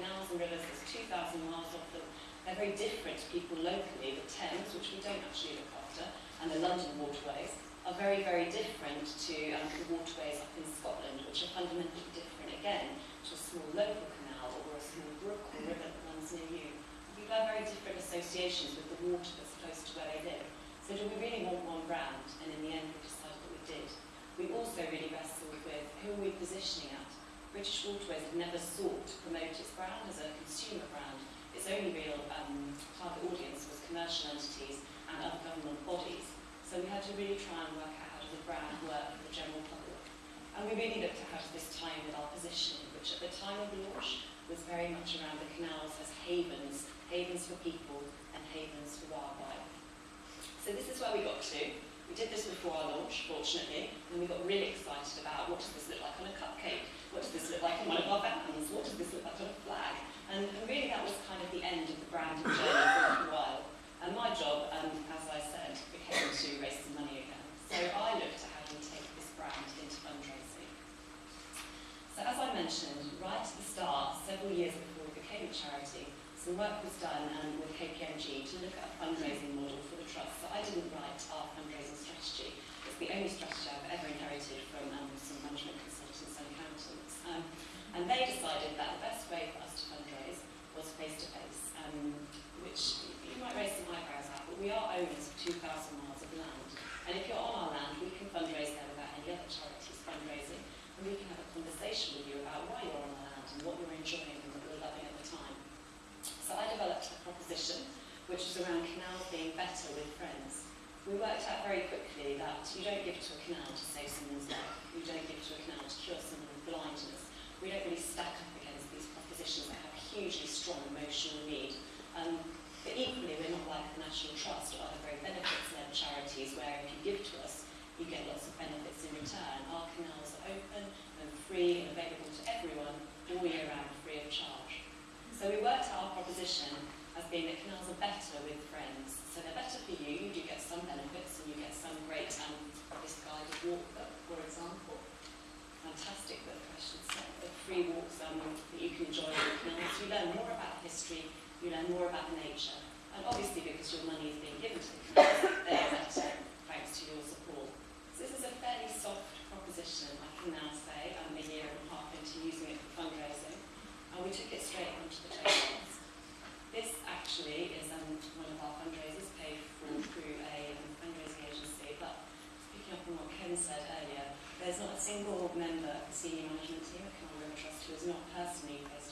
canals and rivers, there's 2,000 miles of them. They're very different to people locally. The Thames, which we don't actually look after, and the London waterways are very, very different to um, the waterways up in Scotland, which are fundamentally different again to a small local canal or a small brook or river that runs near you. People have very different associations with the water that's close to where they live. So do we really want one brand? And in the end, we decided that we did. We also really wrestled with who are we positioning at? British Waterways have never sought to promote its brand as a consumer brand. Its only real um, target audience was commercial entities and other government bodies. So we had to really try and work out how does the brand work for the general public. And we really looked at how does this tie with our positioning, which at the time of launch was very much around the canals as havens, havens for people and havens for wildlife. So this is where we got to. We did this before our launch, fortunately, and we got really excited about what does this look like on a cupcake? What does this look like on one of our vans? What does this look like on a flag? And, and really that was kind of the end of the branding journey for a little while. And my job, um, as I said, became to raise some money again. So I looked at how do we take this brand into fundraising. So as I mentioned, right at the start, several years before we became a charity, some work was done um, with KPMG to look at a fundraising model for the trust. So I didn't write our fundraising strategy. It's the only strategy I've ever inherited from um, some management consultants and accountants. Um, and they decided that the best way for us to fundraise was face-to-face, -face, um, which you might raise some eyebrows at, but we are owners of 2,000 miles of land. And if you're on our land, we can fundraise there without any other charities fundraising, and we can have a conversation with you about why you're on our land and what you're enjoying and what you're loving at the time. So I developed a proposition which was around canals being better with friends. We worked out very quickly that you don't give to a canal to save someone's life. You don't give to a canal to cure someone with blindness. We don't really stack up against these propositions that have hugely strong emotional need. Um, but equally, we're not like the National Trust or other very benefits-led charities where if you give to us, you get lots of benefits in return. Our canals are open and free and available to everyone all year round, free of charge. So we worked out our proposition being that canals are better with friends. So they're better for you, you get some benefits and you get some great, um, guided walk book, for example. Fantastic book, I should say. The free walks um, that you can enjoy the canals. You learn more about history, you learn more about the nature. And obviously because your money is being given to the canals, they're better thanks to your support. So this is a fairly soft proposition, I can now say, um, a year and a half into using it for fundraising and we took it straight onto the tables. Actually is um, one of our fundraisers paid for through a um, fundraising agency, but picking up on what Ken said earlier, there's not a single member of the senior management team at River Trust who is not personally face-to-face